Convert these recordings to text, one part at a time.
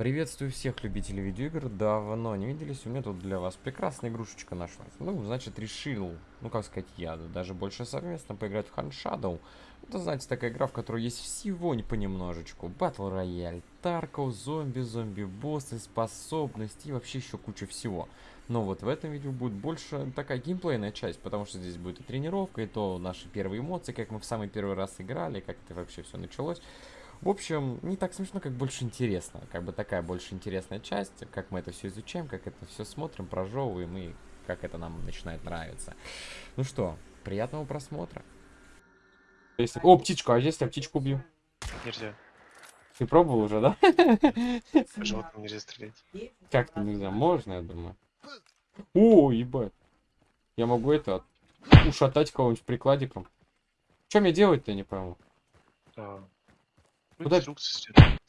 Приветствую всех любителей видеоигр, давно не виделись, у меня тут для вас прекрасная игрушечка нашлась. Ну, значит, решил, ну как сказать, я даже больше совместно поиграть в Hand Shadow. Это, знаете, такая игра, в которой есть всего не понемножечку. Батл рояль, тарков, зомби, зомби-боссы, способности и вообще еще куча всего. Но вот в этом видео будет больше такая геймплейная часть, потому что здесь будет и тренировка, и то наши первые эмоции, как мы в самый первый раз играли, как это вообще все началось. В общем, не так смешно, как больше интересно. Как бы такая больше интересная часть, как мы это все изучаем, как это все смотрим, прожевываем и как это нам начинает нравиться. Ну что, приятного просмотра. Если... О, птичка, а если я птичку убью? Нельзя. Ты пробовал уже, да? Животным нельзя стрелять. Как-то нельзя, можно, я думаю. О, ебать. Я могу это ушатать кого-нибудь прикладиком. Что мне делать-то, не пойму. А, Куда- стоят.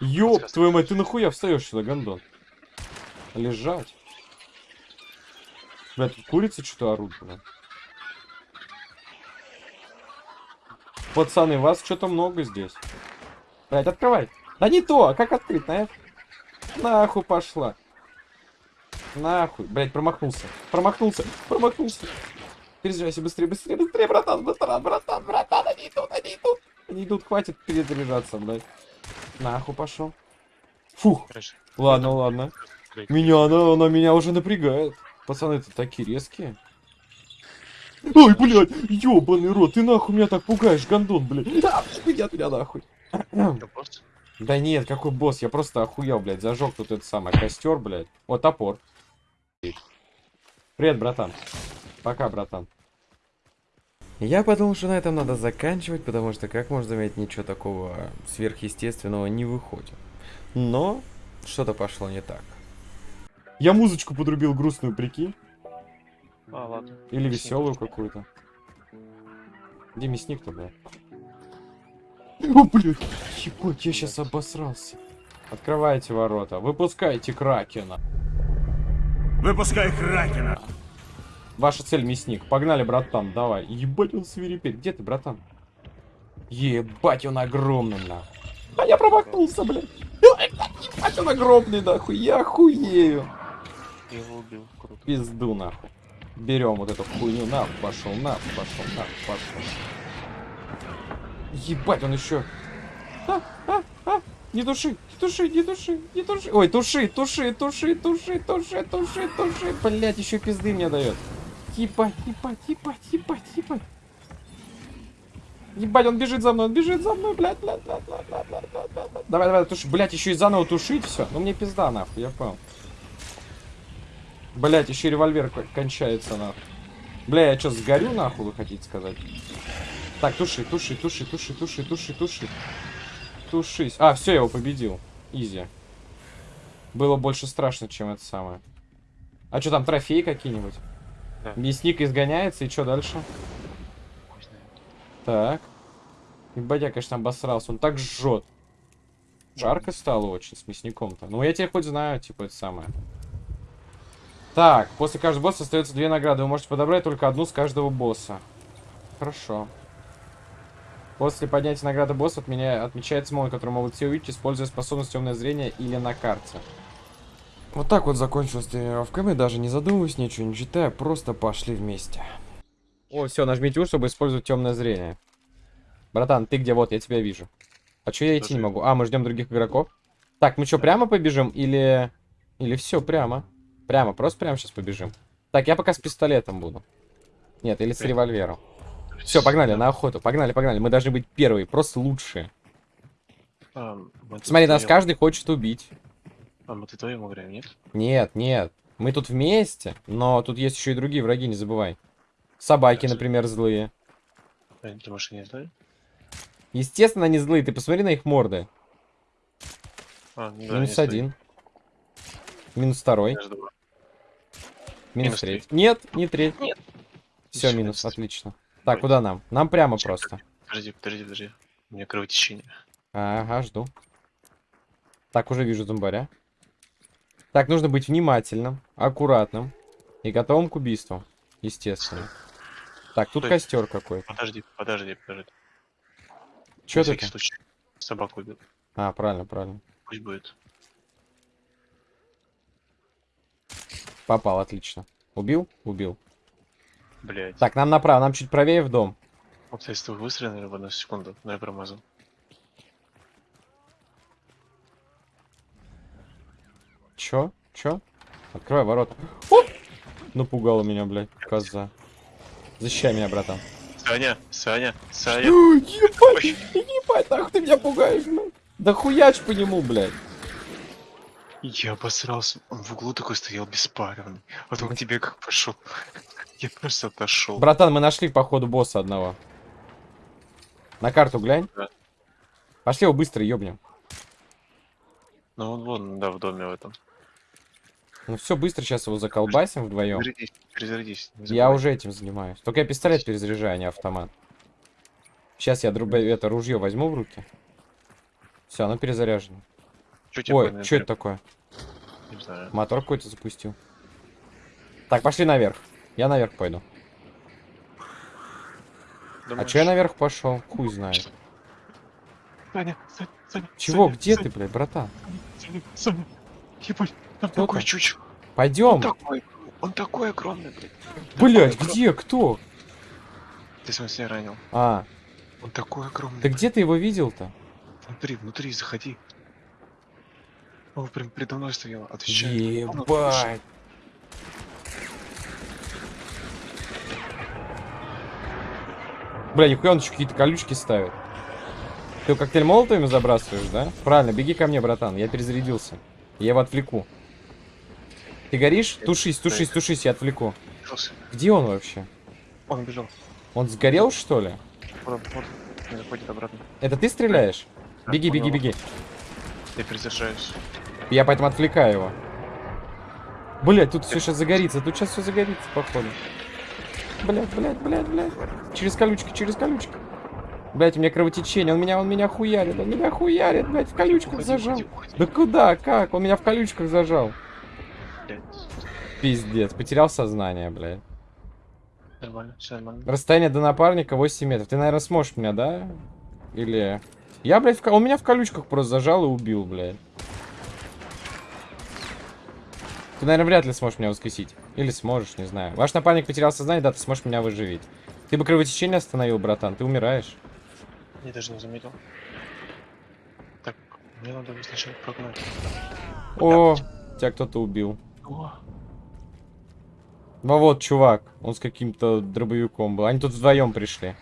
Ёб твою мать, ты нахуя встаешь сюда, гондон? Лежать. Бля, тут курицы что-то орут, бля. Пацаны, вас что-то много здесь. Блять, открывай. Да не то, а как открыть, на F? Нахуй пошла. Нахуй. Блять, промахнулся. Промахнулся. Промахнулся. Перезаряйся быстрее, быстрее, быстрее, братан, братан, братан, братан, они идут, они идут. Они идут, хватит перезаряжаться, блядь. Нахуй пошел. Фух, Хорошо. ладно, ладно. Меня, она, она меня уже напрягает. Пацаны, это такие резкие. Ой, блядь, ёбаный рот, ты нахуй меня так пугаешь, гондон, блядь. Да, иди от меня нахуй. Да нет, какой босс, я просто охуел, блядь, зажег тут этот самый костер, блядь. О, топор. Привет, братан. Пока, братан. Я подумал, что на этом надо заканчивать, потому что, как можно заметить, ничего такого сверхъестественного не выходит. Но что-то пошло не так. Я музычку подрубил грустную, прикинь. А, ладно. Или Мясник. веселую какую-то. Где мясник-то, блядь? О, блядь, ебать, я сейчас обосрался. Открывайте ворота, выпускайте Кракена. Выпускай Кракена! Ваша цель мясник. Погнали, братан, давай. Ебать, он свирепеет. Где ты, братан? Ебать, он огромный, нахуй. А я промахнулся, блядь. Ебать, он огромный, нахуй. Я охуею. Я его убил. Круто. Пизду, нахуй. Берем вот эту хуйню. Нахуй пошел, нахуй пошел, нахуй пошел. Ебать, он еще. А, а, а. Не туши, не туши, не туши, не туши. Ой, туши, туши, туши, туши, туши, туши, туши. Блять, еще пизды мне дает. Ебать, ебать, ебать, ебать, ебать. Ебать, он бежит за мной, он бежит за мной, блядь, блядь, блядь, блядь, блядь, блядь, блядь, блядь, блядь. Давай, давай, туши. Блять, еще и заново тушить все. Ну мне пизда, нахуй, я понял. Блять, еще револьвер к- кончается, нахуй. Бля, я что, сгорю, нахуй, вы хотите сказать? Так, туши, туши, туши, туши, туши, туши, туши. Тушись. А, все, я его победил. Изи. Было больше страшно, чем это самое. А что там, трофеи какие-нибудь? Да. Мясник изгоняется, и что дальше? Хуй знает. Так. Ебать, я, конечно, обосрался. Он так жжет. Жарко стало очень с мясником-то. Ну, я тебя хоть знаю, типа, это самое. Так, после каждого босса остается две награды. Вы можете подобрать только одну с каждого босса. Хорошо. После поднятия награды босса от меня отмечается мой, который могут все увидеть, используя способность темное зрение или на карте. Вот так вот закончилась тренировка. Мы даже не задумываясь, ничего не читая, просто пошли вместе. О, все, нажмите U, чтобы использовать темное зрение. Братан, ты где? Вот, я тебя вижу. А что я идти не могу? А, мы ждем других игроков. Так, мы что, прямо побежим или... Или все, прямо? Прямо, просто прямо сейчас побежим. Так, я пока с пистолетом буду. Нет, или с револьвером. Все, погнали, на охоту. Погнали, погнали. Мы должны быть первые, просто лучшие. Смотри, нас каждый хочет убить. А, мы тут вдвоем играем, нет? Нет, нет. Мы тут вместе, но тут есть еще и другие враги, не забывай. Собаки, например, злые. А, Ты машина не знаю? Естественно, они злые. Ты посмотри на их морды. А, ну да, Минус один. Минус второй. Минус Минус третий. Нет, не третий. Нет. Все, Всё, минус, отлично. Так, Ой. куда нам? Нам прямо Чё, просто. Подожди, подожди, подожди. У меня кровотечение. Ага, жду. Так, уже вижу зомбаря. Так, нужно быть внимательным, аккуратным и готовым к убийству. Естественно. Так, тут Стой. костер какой-то. Подожди, подожди, подожди. Че ты? случай. Собаку убил. А, правильно, правильно. Пусть будет. Попал, отлично. Убил? Убил. Блять. Так, нам направо, нам чуть правее в дом. Вы выстрелили в одну секунду, но я промазал. Чё? Чё? Открывай ворота. Оп! Напугала меня, блядь, коза. Защищай меня, братан. Саня, Саня, Саня. Ебать, ебать, нахуй ты меня пугаешь, блядь. Да хуяч по нему, блядь. Я обосрался. Он в углу такой стоял беспаренный. Вот он к тебе как пошел. Я просто отошел. Братан, мы нашли, походу, босса одного. На карту глянь. Да. Пошли его быстро ёбнем. Ну он вон, да, в доме в этом. Ну все, быстро сейчас его заколбасим вдвоем. Перезарядись, перезарядись. Я уже этим занимаюсь. Только я пистолет перезаряжаю, а не автомат. Сейчас я друг... это ружье возьму в руки. Все, оно перезаряжено. Чё Ой, что это такое? Не знаю. Мотор какой-то запустил. Так, пошли наверх. Я наверх пойду. А Думаешь? че я наверх пошел? Хуй знает. Саня, Саня, Саня. Чего? Саня, Где Саня, ты, блядь, братан? Саня, Саня. Ебать, Кто такой там? чучел. Он Пойдем. такой, он такой огромный, блядь. Блядь, Такой где? Кто? Ты сам себя ранил. А, Он такой огромный. да где ты его видел-то? Внутри, внутри, заходи. Он прям передо мной стоял, слышит. Ебать. Бля, нихуя он еще какие-то колючки ставит. Ты его коктейль молотовыми забрасываешь, да? Правильно, беги ко мне, братан, я перезарядился. Я его отвлеку. Ты горишь? Тушись, тушись, тушись, я отвлеку. Где он вообще? Он бежал. Он сгорел, что ли? Вот, вот. Заходит обратно. Это ты стреляешь? Да, Беги, беги, беги. Я перезаряжаюсь. Я поэтому отвлекаю его. Блять, тут все сейчас загорится, тут сейчас все загорится, походу. Блять, блять, блять, блять. Через колючки, через колючки. Блять, у меня кровотечение, он меня, он меня хуярит, он меня хуярит, блять, в колючках Уходи, зажал. уходи, уходи. Да куда, как? Он меня в колючках зажал. Пиздец, потерял сознание, блядь. Нормально, все нормально. Расстояние до напарника 8 метров. Ты, наверное, сможешь меня, да? Или... Я, блядь, в... он меня в колючках просто зажал и убил, блядь. Ты, наверное, вряд ли сможешь меня воскресить. Или сможешь, не знаю. Ваш напарник потерял сознание, да, ты сможешь меня выживить. Ты бы кровотечение остановил, братан, ты умираешь. Я даже не заметил. Так, мне надо его сначала прогнать. О, тебя кто-то убил. О, Ну вот, чувак, он с каким-то дробовиком был. Они тут вдвоем пришли.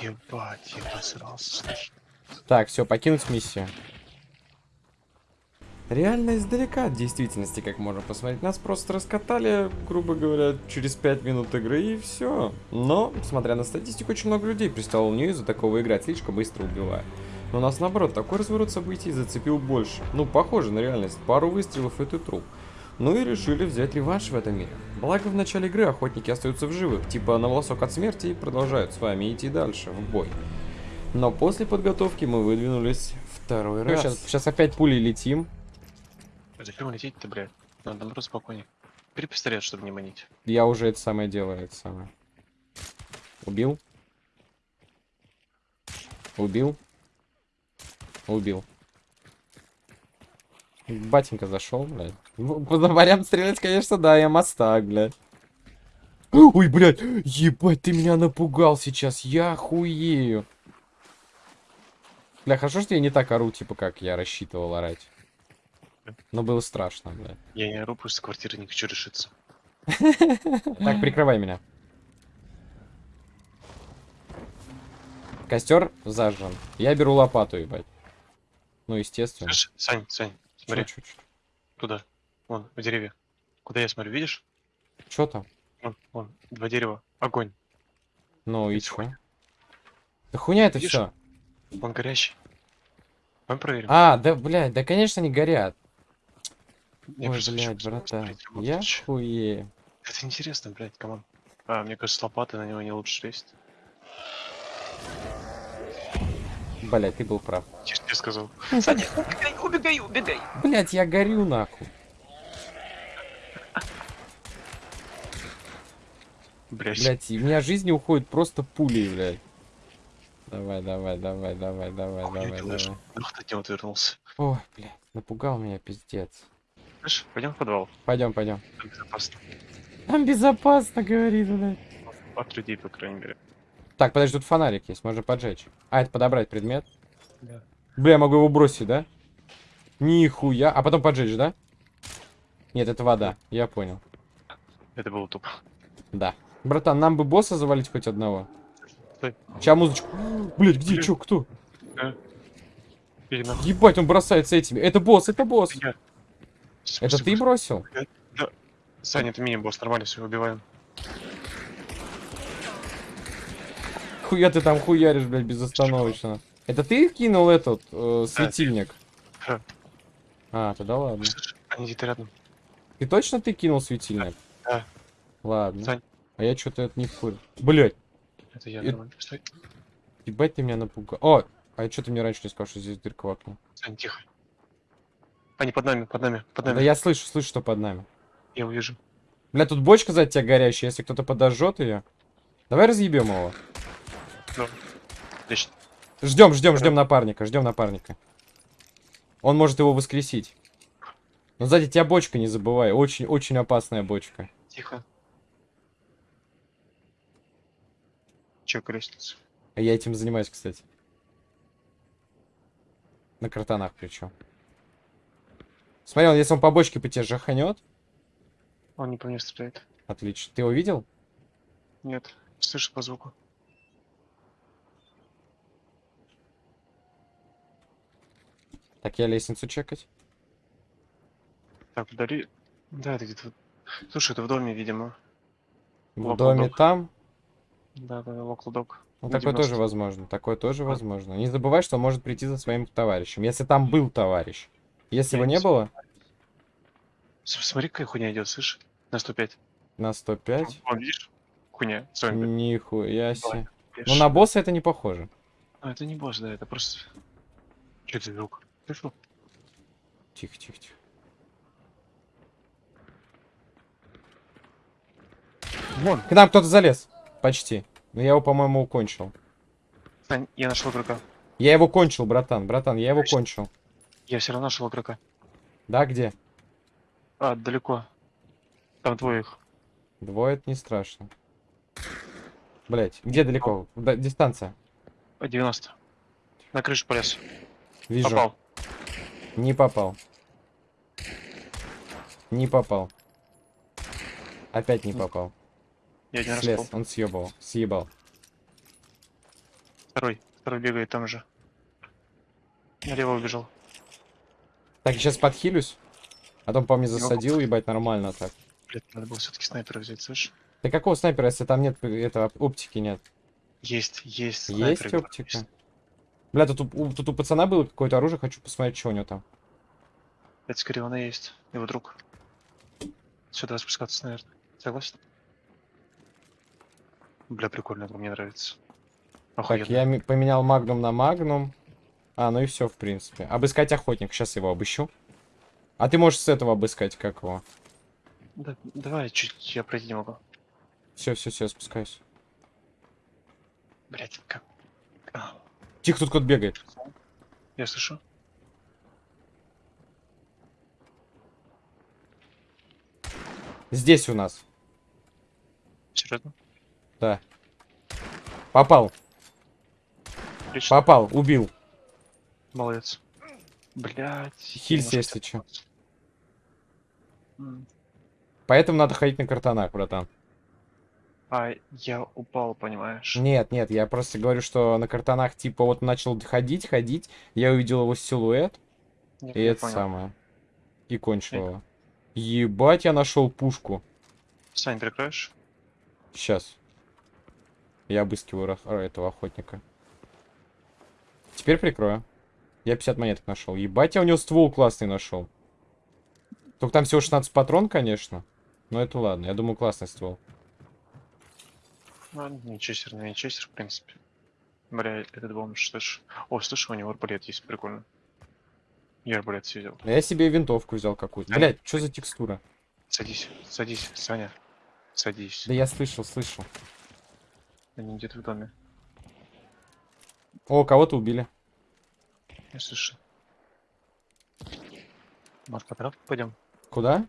ебать, я посрался. Так, все, покинуть миссию. Реально издалека от действительности, как можно посмотреть. Нас просто раскатали, грубо говоря, через 5 минут игры и все. Но, смотря на статистику, очень много людей пристало в нее из-за такого играть, слишком быстро убивая. Но у нас наоборот, такой разворот событий зацепил больше. Ну, похоже на реальность. Пару выстрелов и ты труп. Ну и решили взять реванш в этом мире. Благо в начале игры охотники остаются в живых, типа на волосок от смерти и продолжают с вами идти дальше, в бой. Но после подготовки мы выдвинулись второй раз. Сейчас, сейчас опять пулей летим. Зачем лететь-то, блядь? Надо наоборот спокойнее. Бери пистолет, чтобы не манить. Я уже это самое делаю, это самое. Убил? Убил? Убил. Батенька зашел, блядь. Ну, По зомбарям стрелять, конечно, да, я мастак, блядь. Ой, блядь, ебать, ты меня напугал сейчас, я хуею. Бля, хорошо, что я не так ору, типа, как я рассчитывал орать. Но было страшно, блядь. Я не ору, просто с квартиры не хочу решиться. Так, прикрывай меня. Костер зажжен. Я беру лопату, ебать. Ну, естественно. Сань, Сань, смотри, туда. Вон, в деревья. Куда я смотрю, видишь? Чё там? Вон, вон, два дерева. Огонь. Ну и хуйня. Да хуйня это все. Он горящий. Мы проверим. А, да, блядь, да, конечно, не горят. Я Ой, блядь, вот Я чё. хуею. Это интересно, блядь, come on. А, мне кажется, с лопатой на него не лучше лезть. Блядь, ты был прав. Я ж тебе сказал. Саня, убегай, убегай, убегай. Блядь, я горю нахуй. Блядь. Блядь, и у меня жизни уходит просто пулей, блядь. Давай, давай, давай, давай, давай, Хуя давай, делаешь? давай. Вдруг ты него отвернулся. Ой, блядь, напугал меня, пиздец. Слышь, пойдем в подвал. Пойдем, пойдем. Там безопасно. Там безопасно, говорит, блядь. От людей, по крайней мере. Так, подожди, тут фонарик есть, можно поджечь. А, это подобрать предмет. Да. Бля, я могу его бросить, да? Нихуя. А потом поджечь, да? Нет, это вода. Я понял. Это было тупо. Да. Братан, нам бы босса завалить хоть одного. Стой. Сейчас музычку. Блять, где? Блин. Чё, кто? Нахуй. Ебать, он бросается этими. Это босс, это босс. Я. Это ты бросил? Саня, это мини-босс, нормально, все, убиваем. Хуя ты там хуяришь, блядь, безостановочно. Это ты кинул этот э, светильник? Да. А, тогда ладно. Они где-то рядом. Ты точно ты кинул светильник? Да. Ладно. Сань. А я что-то это не вкурил. Блять, Это я, Это-. Стой. ебать ты меня напугал. О, а что ты мне раньше не сказал, что здесь дырка в окне? Сань, тихо. Они под нами, под нами, под Да нами. я слышу, слышу, что под нами. Я увижу. Бля, тут бочка за тебя горящая, если кто-то подожжет ее. Давай разъебем его. Отлично. Ждем, ждем, ждем напарника, ждем напарника. Он может его воскресить. Но сзади тебя бочка, не забывай. Очень, очень опасная бочка. Тихо. Чек лестницу. А я этим занимаюсь, кстати. На картонах причем. Смотри, он, если он по бочке по тебе жаханет. Он не по мне стреляет. Отлично. Ты его видел? Нет. Слышу по звуку. Так, я лестницу чекать. Так, вдали. Да, это где-то. Слушай, это в доме, видимо. В Локал доме док. там. Да, да, локал док. Ну, такое тоже 90. возможно. Такое тоже возможно. Не забывай, что он может прийти за своим товарищем. Если там был товарищ. Если Я его не не было, Смотри, какая хуйня идет, слышишь? На 105. на 105. Вон, видишь? Хуйня. Нихуя себе. Ну, на босса это не похоже. А, это не босс, да, это просто... Че это звук? Слышал? Тихо, тихо, тихо. Вон. К нам кто-то залез. Почти. Но я его, по-моему, укончил. Сань, я нашел игрока. Я его кончил, братан. Братан, я его Точно. кончил. Я все равно нашел игрока. Да, где? А, далеко. Там двое их. Двое это не страшно. Блять, где далеко? Да, дистанция. А, 90. На крышу полез. Вижу. Попал. Не попал. Не попал. Опять не попал. Я один раз Слез, попал. он съебал. Съебал. Второй. Второй бегает там же. Налево убежал. Так, сейчас подхилюсь. А то по мне засадил, ебать, нормально так. Блять, надо было все-таки снайпера взять, слышишь? Ты какого снайпера, если там нет этого оптики нет? Есть, есть. Есть снайпер, игрок, оптика? есть. Бля, тут, у- тут у пацана было какое-то оружие, хочу посмотреть, что у него там. Это скорее он и есть. Его друг. Сюда спускаться, наверное. Согласен? Бля, прикольно, мне нравится. Так, Охуенно. я ми- поменял магнум на магнум. А, ну и все, в принципе. Обыскать охотник, сейчас его обыщу. А ты можешь с этого обыскать, как его. Да, давай, чуть я пройти не могу. Все, все, все, спускаюсь. Блять, как... А, Тихо, тут кто-то бегает. я слышу. Здесь у нас. Серьезно? Да. Попал, Отлично. попал, убил. Молодец. Блять. Хилься, если. М. Поэтому надо ходить на картонах, братан. А, я упал, понимаешь? Нет, нет, я просто говорю, что на картонах, типа, вот начал ходить, ходить, я увидел его силуэт, Я- и это понял. самое. И кончил его. Ебать, я нашел пушку. Сань, прикроешь? Сейчас. Я обыскиваю ра- этого охотника. Теперь прикрою. Я 50 монеток нашел. Ебать, я у него ствол классный нашел. Только там всего 16 патрон, конечно. Но это ладно. Я думаю, классный ствол. Ну, не честер, не честер, в принципе. Бля, этот бомж, слышь. О, слышь, у него арбалет есть, прикольно. Я арбалет себе взял. А я себе винтовку взял какую-то. Ай. Блять, что за текстура? Садись, садись, Саня. Садись. Да я слышал, слышал. Они где-то в доме. О, кого-то убили. Я слышу. Может, по травке пойдем? Куда?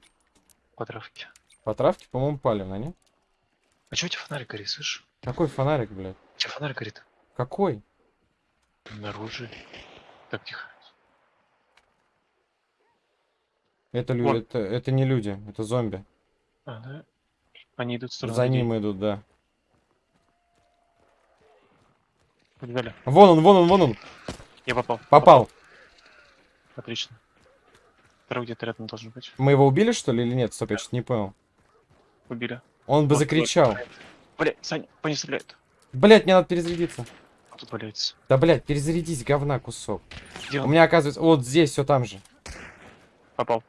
По травке. По травке, по-моему, палевно, не? А чего у тебя фонарик горит, слышишь? Какой фонарик, блядь? У тебя фонарик горит? Какой? Наружу. Так, тихо. Это, лю... Вон. это, это не люди, это зомби. А, да? Они идут в сторону За людей. ним идут, да. Побежали. Вон он, вон он, вон он. Я попал. Попал. Отлично. Второй где-то рядом должен быть. Мы его убили, что ли, или нет? Стоп, я что-то не понял. Убили. Он бы Вот, закричал. вот. Блядь, Саня, по стреляют. Блять, мне надо перезарядиться. Он тут валяется. Да, блять, перезарядись, говна кусок. Где У меня, оказывается, вот здесь, все там же. Попал.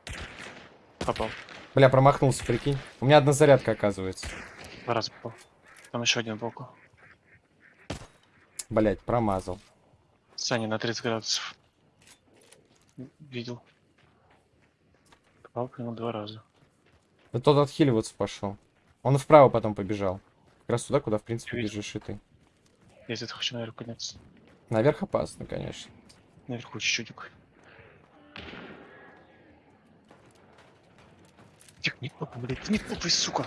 Попал. Бля, промахнулся, прикинь. У меня одна зарядка, оказывается. Два раза попал. Там еще один сбоку. Блять, промазал. Саня на 30 градусов. Видел. Попал по нему два раза. Да тот отхиливаться пошел. Он вправо потом побежал. Как раз туда, куда, в принципе, Видел. бежишь и ты. Я где-то хочу наверх подняться. Наверх опасно, конечно. Наверху чуть-чуть. Тихо, не топай, блядь, не топай, сука.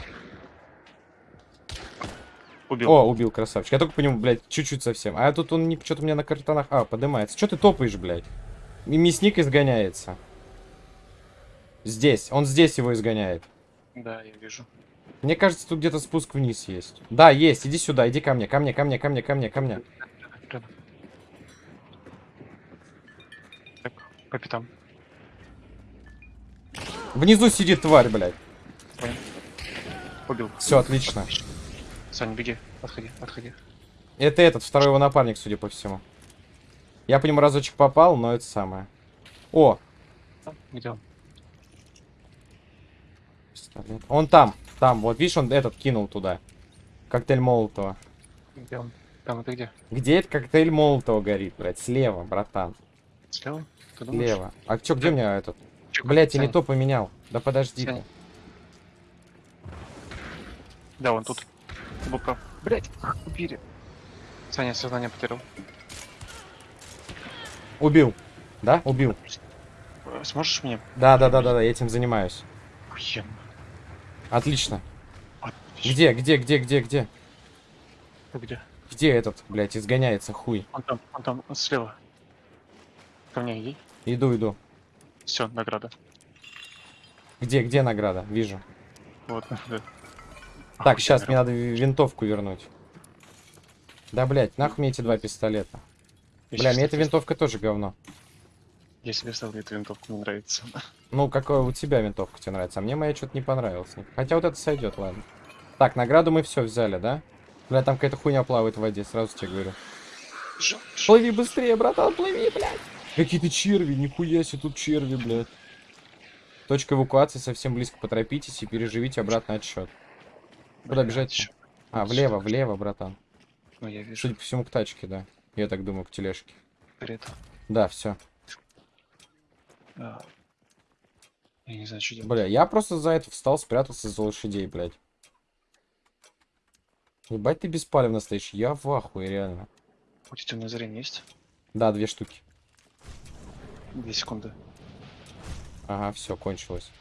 Убил. О, убил, красавчик. Я только по нему, блядь, чуть-чуть совсем. А тут он не что-то у меня на картонах. А, поднимается. Что ты топаешь, блядь? И мясник изгоняется. Здесь. Он здесь его изгоняет. Да, я вижу. Мне кажется, тут где-то спуск вниз есть. Да, есть. Иди сюда, иди ко мне, ко мне, ко мне, ко мне, ко мне, ко мне. Так, по пятам. Внизу сидит тварь, блядь. Понял. Убил. Все, отлично. Саня, беги. Отходи, отходи. Это этот, второй его напарник, судя по всему. Я по нему разочек попал, но это самое. О, Где он? пистолет. Он там, там. Вот видишь, он этот кинул туда. Коктейль Молотова. Где он? Там это где? Где этот коктейль Молотова горит, блядь? Слева, братан. Слева? Ты думаешь? Слева. А чё, где у меня этот? Чё, Блядь, я не то поменял. Да подожди. Да, он тут. Был прав. Блять, убили. Саня сознание потерял. Убил. Да? Убил. Сможешь мне? Да, да, да, да, да, я этим занимаюсь. Охуенно. Отлично. Отлично. Где, где, где, где, где? Ты где? Где этот, блядь, изгоняется хуй? Он там, он там, он слева. Ко мне иди. Иду, иду. Все, награда. Где, где награда? Вижу. Вот, да. Так, сейчас мне надо ви- винтовку вернуть. Да, блядь, нахуй мне эти два пистолета. Я Бля, мне эта винтовка тоже говно. Я себе ставлю эту винтовку, мне нравится. Ну, какая у тебя винтовка тебе нравится? А мне моя что-то не понравилась. Хотя вот это сойдет, ладно. Так, награду мы все взяли, да? Бля, там какая-то хуйня плавает в воде, сразу тебе говорю. Ж- Плыви быстрее, братан, плыви, блядь. Какие-то черви, нихуя себе, тут черви, блядь. Точка эвакуации совсем близко, поторопитесь и переживите обратный отсчет. Куда бежать? чё? А, влево, влево, братан. Ну, я вижу. Судя по всему, к тачке, да. Я так думаю, к тележке. Это. Да, все. А. Я не знаю, что делать. Бля, я просто за это встал, спрятался за лошадей, блядь. Ебать ты беспалевно стоишь, я в ахуе, реально. У тебя темное зрение есть? Да, две штуки. Две секунды. Ага, все, кончилось.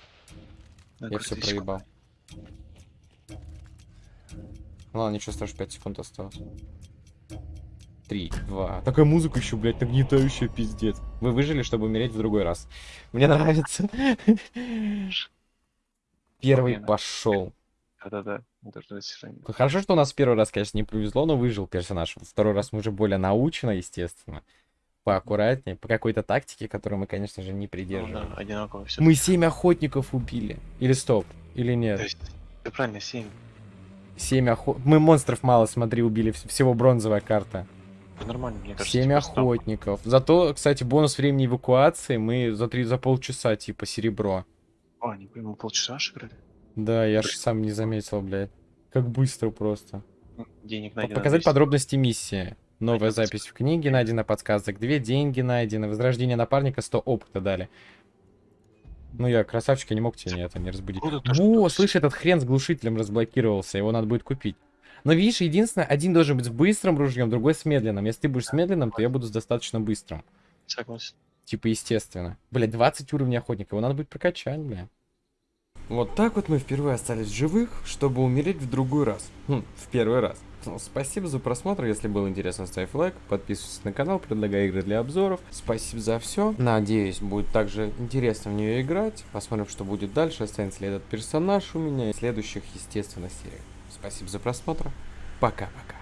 Да, Я все две секунды. Ну ладно, ничего страшного, 5 секунд осталось. Три, два. Такая музыка еще, блядь, нагнетающая, пиздец. Вы выжили, чтобы умереть в другой раз. Мне нравится. Первый пошел. Да-да-да. Хорошо, что у нас первый раз, конечно, не повезло, но выжил персонаж. Второй раз мы уже более научно, естественно. Поаккуратнее, по какой-то тактике, которую мы, конечно же, не Ну придерживаем. да, одинаково все. Мы семь охотников убили. Или стоп, или нет. Ты правильно, 7. Семь охот... Мы монстров мало, смотри, убили. вс- Всего бронзовая карта. Нормально, мне кажется. Семь типа, охотников. Зато, кстати, бонус времени эвакуации мы за, три, за полчаса, типа, серебро. А, не пойму, полчаса аж играли? Да, я же сам не заметил, блядь. Как быстро просто. Денег найдено. Показать 200. подробности миссии. Новая запись в книге, найдена подсказок. Две деньги найдены. Возрождение напарника, 100 опыта дали. Ну я, красавчик, я не мог тебе это не разбудить. Круто то, О, слышь, этот хрен с глушителем разблокировался. Его надо будет купить. Но видишь, единственное, один должен быть с быстрым ружьем, другой с медленным. Если ты будешь с медленным, то я буду с достаточно быстрым. Согласен. Типа, естественно. Блять, 20 уровней охотника, его надо будет прокачать, бля. Вот так вот мы впервые остались живых, чтобы умереть в другой раз. Хм, в первый раз. Ну, спасибо за просмотр, если было интересно, ставь лайк, подписывайся на канал, предлагай игры для обзоров. Спасибо за все. Надеюсь, будет также интересно в нее играть. Посмотрим, что будет дальше, останется ли этот персонаж у меня и в следующих, естественно, сериях. Спасибо за просмотр. Пока-пока.